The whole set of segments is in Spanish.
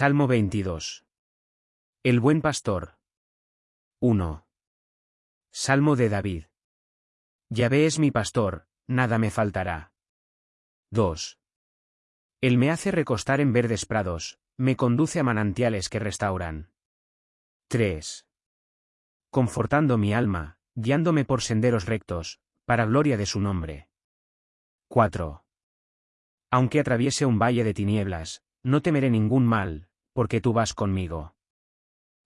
Salmo 22. El buen pastor. 1. Salmo de David. Yahvé es mi pastor, nada me faltará. 2. Él me hace recostar en verdes prados, me conduce a manantiales que restauran. 3. Confortando mi alma, guiándome por senderos rectos, para gloria de su nombre. 4. Aunque atraviese un valle de tinieblas, no temeré ningún mal, porque tú vas conmigo.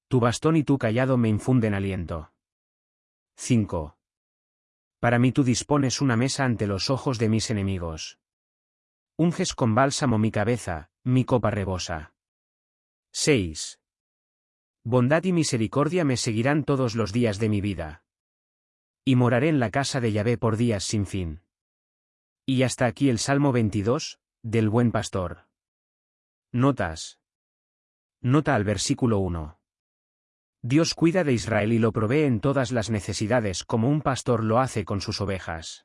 Tu bastón y tu callado me infunden aliento. 5. Para mí tú dispones una mesa ante los ojos de mis enemigos. Unges con bálsamo mi cabeza, mi copa rebosa. 6. Bondad y misericordia me seguirán todos los días de mi vida. Y moraré en la casa de Yahvé por días sin fin. Y hasta aquí el Salmo 22, del buen pastor. Notas. Nota al versículo 1. Dios cuida de Israel y lo provee en todas las necesidades como un pastor lo hace con sus ovejas.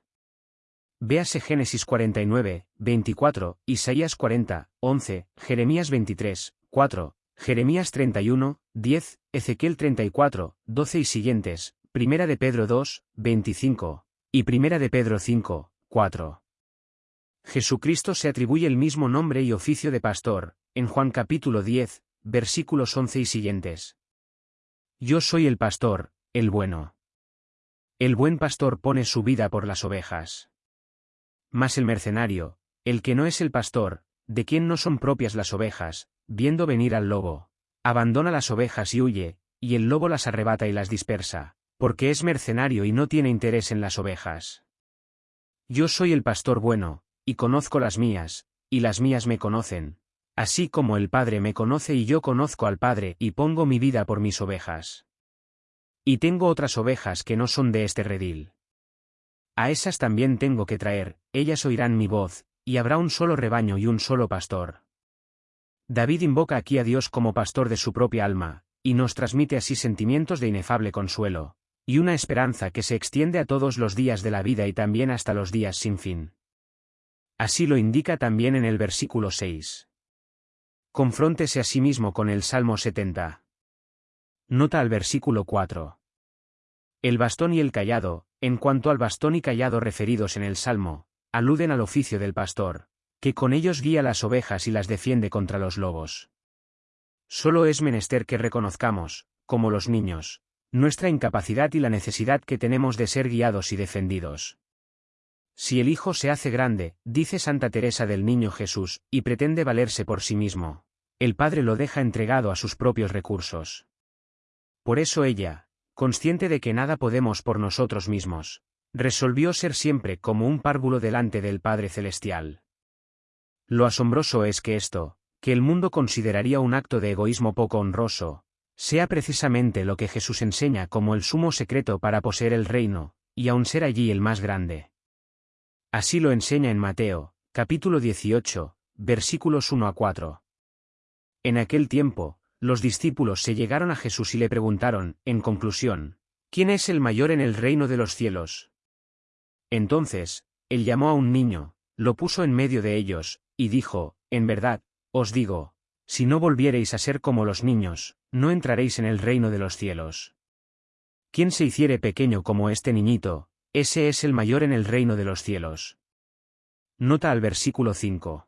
Véase Génesis 49, 24, Isaías 40, 11, Jeremías 23, 4, Jeremías 31, 10, Ezequiel 34, 12 y siguientes, Primera de Pedro 2, 25, y Primera de Pedro 5, 4. Jesucristo se atribuye el mismo nombre y oficio de pastor, en Juan capítulo 10, versículos 11 y siguientes. Yo soy el pastor, el bueno. El buen pastor pone su vida por las ovejas. Mas el mercenario, el que no es el pastor, de quien no son propias las ovejas, viendo venir al lobo, abandona las ovejas y huye, y el lobo las arrebata y las dispersa, porque es mercenario y no tiene interés en las ovejas. Yo soy el pastor bueno, y conozco las mías, y las mías me conocen, así como el Padre me conoce y yo conozco al Padre y pongo mi vida por mis ovejas. Y tengo otras ovejas que no son de este redil. A esas también tengo que traer, ellas oirán mi voz, y habrá un solo rebaño y un solo pastor. David invoca aquí a Dios como pastor de su propia alma, y nos transmite así sentimientos de inefable consuelo, y una esperanza que se extiende a todos los días de la vida y también hasta los días sin fin. Así lo indica también en el versículo 6. Confróntese a sí mismo con el Salmo 70. Nota al versículo 4. El bastón y el callado, en cuanto al bastón y callado referidos en el Salmo, aluden al oficio del pastor, que con ellos guía las ovejas y las defiende contra los lobos. Solo es menester que reconozcamos, como los niños, nuestra incapacidad y la necesidad que tenemos de ser guiados y defendidos. Si el Hijo se hace grande, dice Santa Teresa del Niño Jesús, y pretende valerse por sí mismo, el Padre lo deja entregado a sus propios recursos. Por eso ella, consciente de que nada podemos por nosotros mismos, resolvió ser siempre como un párvulo delante del Padre Celestial. Lo asombroso es que esto, que el mundo consideraría un acto de egoísmo poco honroso, sea precisamente lo que Jesús enseña como el sumo secreto para poseer el reino, y aun ser allí el más grande. Así lo enseña en Mateo, capítulo 18, versículos 1 a 4. En aquel tiempo, los discípulos se llegaron a Jesús y le preguntaron, en conclusión, ¿quién es el mayor en el reino de los cielos? Entonces, él llamó a un niño, lo puso en medio de ellos, y dijo, En verdad, os digo, si no volviereis a ser como los niños, no entraréis en el reino de los cielos. ¿Quién se hiciere pequeño como este niñito, ese es el mayor en el reino de los cielos. Nota al versículo 5.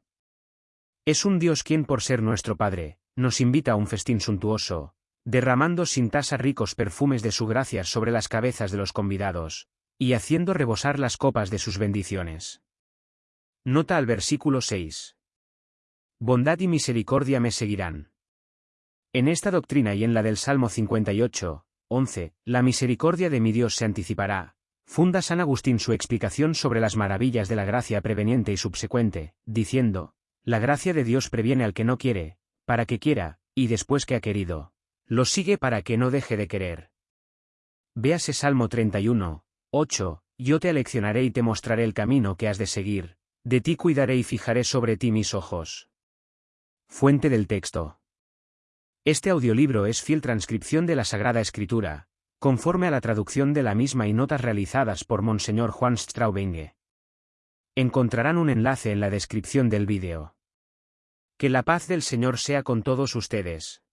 Es un Dios quien por ser nuestro Padre, nos invita a un festín suntuoso, derramando sin tasa ricos perfumes de su gracia sobre las cabezas de los convidados, y haciendo rebosar las copas de sus bendiciones. Nota al versículo 6. Bondad y misericordia me seguirán. En esta doctrina y en la del Salmo 58, 11, la misericordia de mi Dios se anticipará, Funda San Agustín su explicación sobre las maravillas de la gracia preveniente y subsecuente, diciendo, La gracia de Dios previene al que no quiere, para que quiera, y después que ha querido, lo sigue para que no deje de querer. Véase Salmo 31, 8, Yo te aleccionaré y te mostraré el camino que has de seguir, de ti cuidaré y fijaré sobre ti mis ojos. Fuente del texto. Este audiolibro es fiel transcripción de la Sagrada Escritura, conforme a la traducción de la misma y notas realizadas por Monseñor Juan Straubinge. Encontrarán un enlace en la descripción del vídeo. Que la paz del Señor sea con todos ustedes.